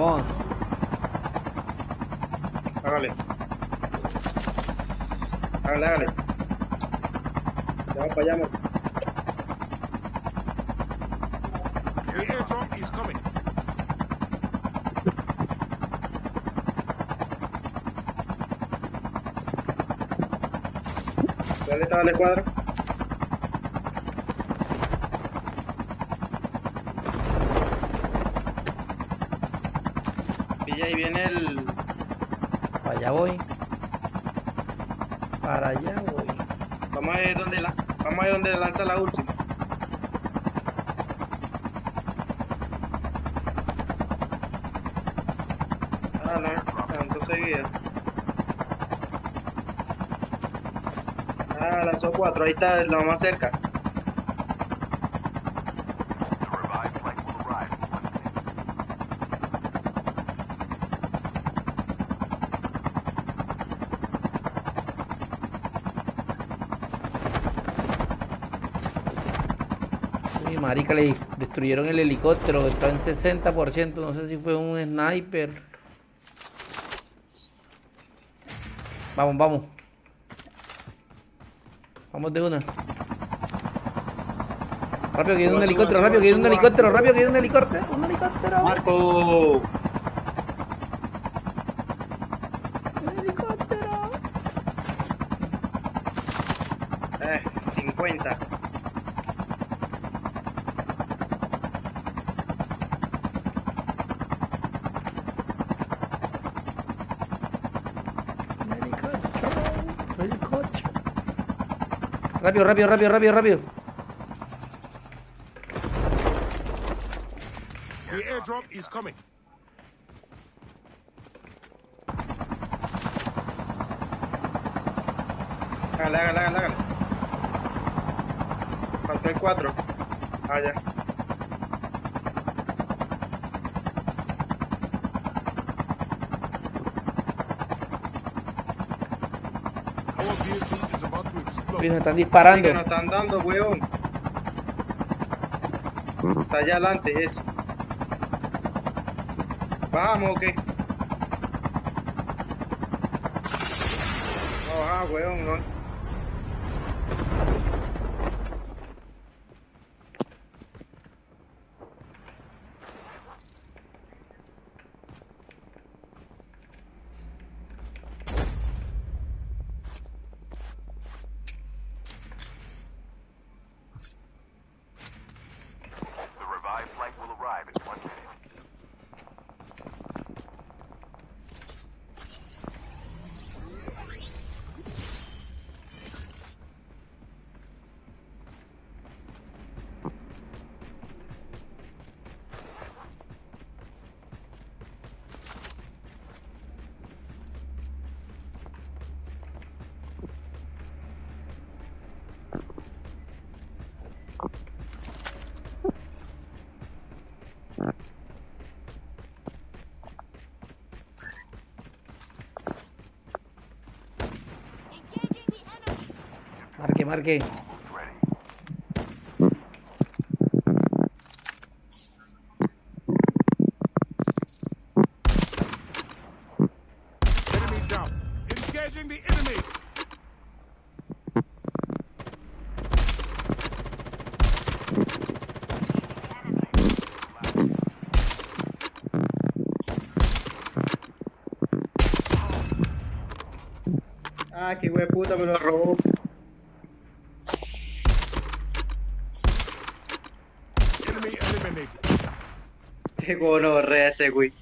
Vamos. Hágale. Hágale, hágale. Ya vamos para allá, amor. The airdrop is coming. ¿Dónde estaba la escuadra? Pilla, ahí viene el... Para allá voy. Para allá voy. Vamos a ver dónde la... Vamos a ver dónde lanza la última. Ah, no, lanzó seguida. Ah, lanzó cuatro, ahí está, la más cerca. Marica, le destruyeron el helicóptero, está en 60%, no sé si fue un sniper. Vamos, vamos. Vamos de una. Rápido que viene un helicóptero, rápido que viene un helicóptero, rápido que viene un helicóptero, un helicóptero. Marco. Un helicóptero. Eh, 50. Un helicóptero. un helicóptero. Rápido, rápido, rápido, rápido, rápido. The airdrop is coming. Hágale, hágale, hágale, hágale. Faltó el 4. Ah, ya. Uy, me están Sí, disparando. que nos están dando, weón. Está allá adelante, eso. Vamos, ¿o qué? No, ah, weón, no. Enemy. Ah, qué güey puta me lo robó. Enemy eliminated. Qué gonorrea ese güey.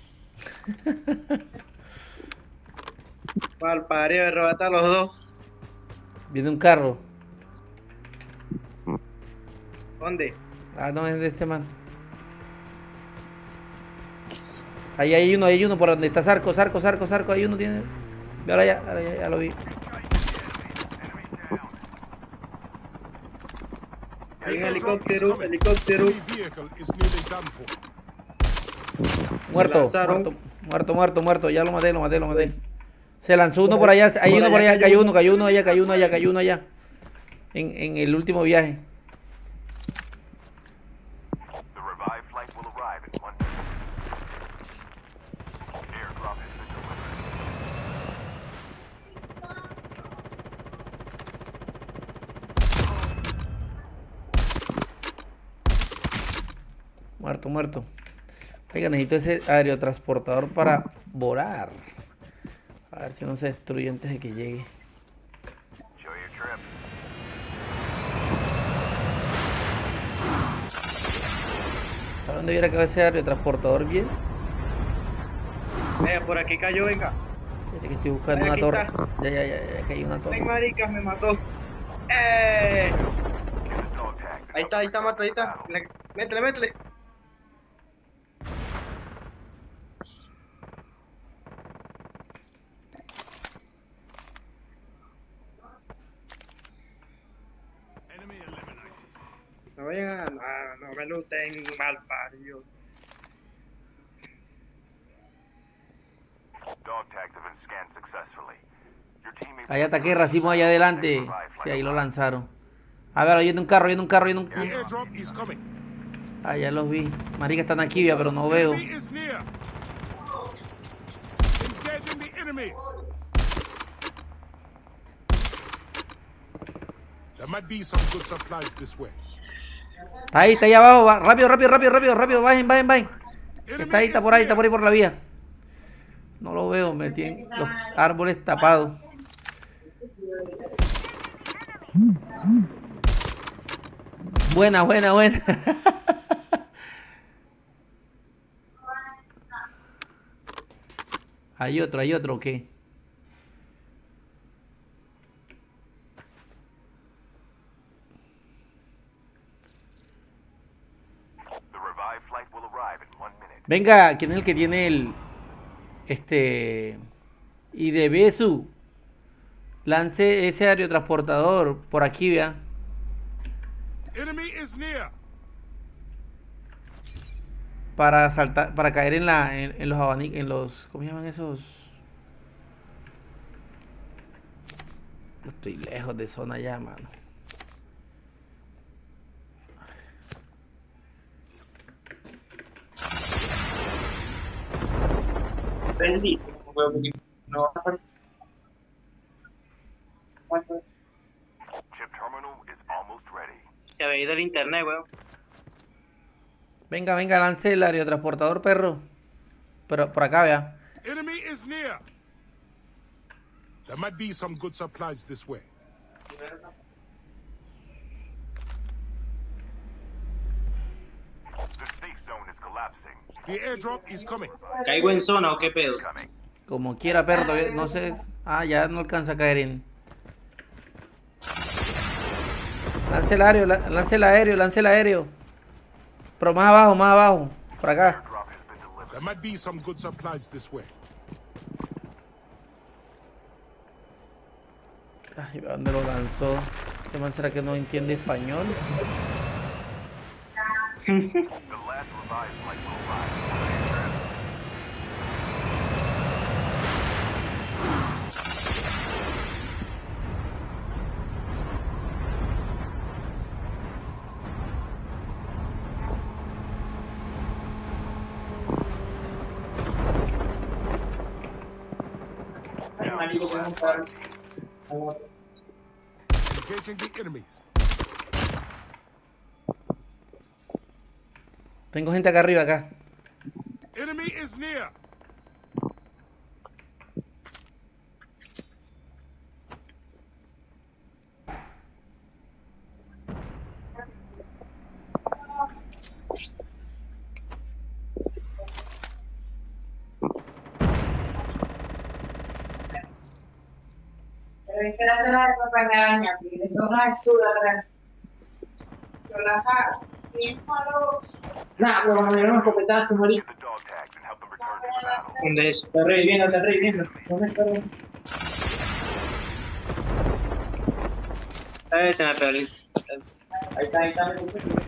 Mal pareo de robar a los dos. Viene un carro. ¿Dónde? Ah, no, es de este man. Ahí hay uno, hay uno por donde está Zarco, Zarco, Zarco, Zarco, hay uno tiene. Ahora ya, ahora ya, ya lo vi. Hay un helicóptero, helicóptero. Muerto, muerto, muerto, muerto, muerto, ya lo maté, lo maté, lo maté. Se lanzó uno por allá, hay uno por allá, cayó uno, cayó uno allá, cayó uno allá, cayó uno allá. En, en el último viaje. Muerto, muerto. Oiga, necesito ese aerotransportador para volar. A ver si no se destruye antes de que llegue. Enjoy your trip. ¿Sabe dónde hubiera quedado ese aerotransportador bien? Eh, por aquí cayó, venga. Fíjate que estoy buscando una torre. está. Ya, ya, ya, ya, que hay una Ay, torre. maricas, me mató. ¡Eh! Ahí está, ahí está, Marco, ahí está. Métele, métele. No vayan a... ah, no me mal parido. Ahí ataque racimo allá adelante. Sí, ahí lo lanzaron. A ver, oyendo un carro, oyendo un carro, oyendo un carro. Ah, ya los vi. Marica, están aquí, vea, pero no veo. There might be some good supplies this way. Ahí, está ahí abajo. va. Rápido, rápido, rápido, rápido, rápido. Bajen, bajen, bajen. Está ahí, está por ahí, está por ahí por la vía. No lo veo, me tienen los árboles tapados. Buena, buena, buena. Hay otro, hay otro, ¿o ¿qué? Venga, ¿quién es el que tiene el. Este. Y de Besu? Lance ese aerotransportador por aquí, vea. Enemy is near. Para saltar, para caer en la. En, en los abanicos. En los. ¿Cómo llaman esos? Estoy lejos de zona ya, mano. Huevo, no. Se había ido el internet, weón. Venga, venga, lance el aerotransportador, perro. Pero por acá, vea. Enemy is near. There might be some good supplies this way. The safe zone is collapsing. The airdrop is coming. ¿Caigo en zona o qué pedo? Como quiera, perro. todavía No sé. Ah, ya no alcanza a caer en. Lance el aéreo, la- lance el aéreo, lance el aéreo. Pero más abajo, más abajo. Por acá. There might be some good supplies this way. Ay, ¿a ¿dónde lo lanzó? ¿Qué man será que no entiende español? Marico, tengo un par. Tengo gente acá arriba, acá. Enemy is near. Pero es que la cena de acompañaban a yo la hago. Y es malo. Nah, me dieron un escopetazo. ¿Dónde es? Está reviviendo, está reviviendo. ¿Dónde está reviviendo? Eh, se me Ahí está, ahí está.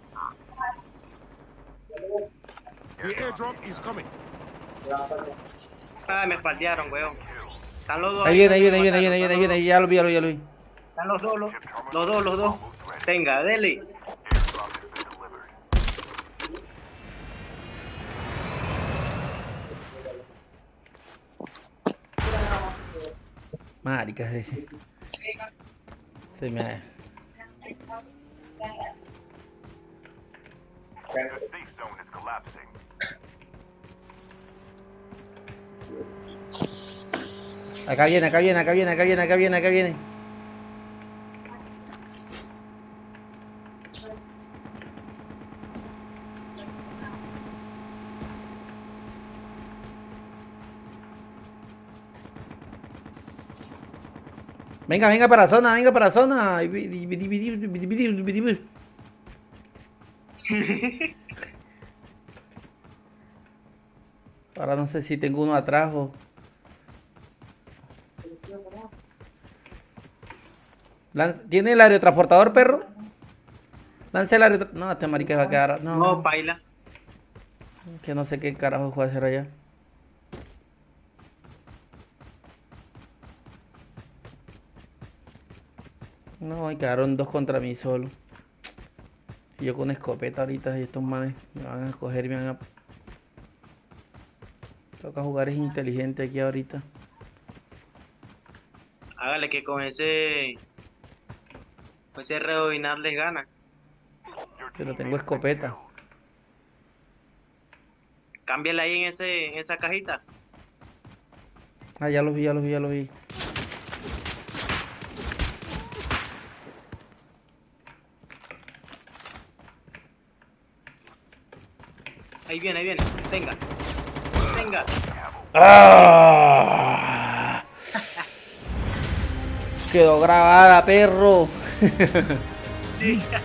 The airdrop is coming. Ah, me espaldearon, weón. Están los dos. Ahí viene, ahí viene, ahí viene, ahí viene, ahí viene, ahí viene, ya lo vi, ya lo vi, ya lo vi. Están los dos, los, los dos, los dos. Venga, dele. Marica, se, se me... Safe zone is collapsing. Acá viene, acá viene, acá viene, acá viene, acá viene, acá viene. Venga, venga para zona, venga para zona. Ahora no sé si tengo uno atrás o... ¿Tiene el aerotransportador, perro? Lance el aerotransportador. No, este marica va a quedar. No, No, baila. que no sé qué carajo puede hacer allá. No, y quedaron dos contra mí solo. Y yo con escopeta ahorita y estos manes me van a coger y me van a... Toca jugar es inteligente aquí ahorita. Hágale que con ese. Con ese rebobinar les gana. Pero tengo escopeta. killed. Cámbiale ahí en, ese, en esa cajita. Ah, ya los vi, ya los vi, ya los vi. Ahí viene, ahí viene. Venga. Venga. ¡Ah! Quedó grabada, perro. できた。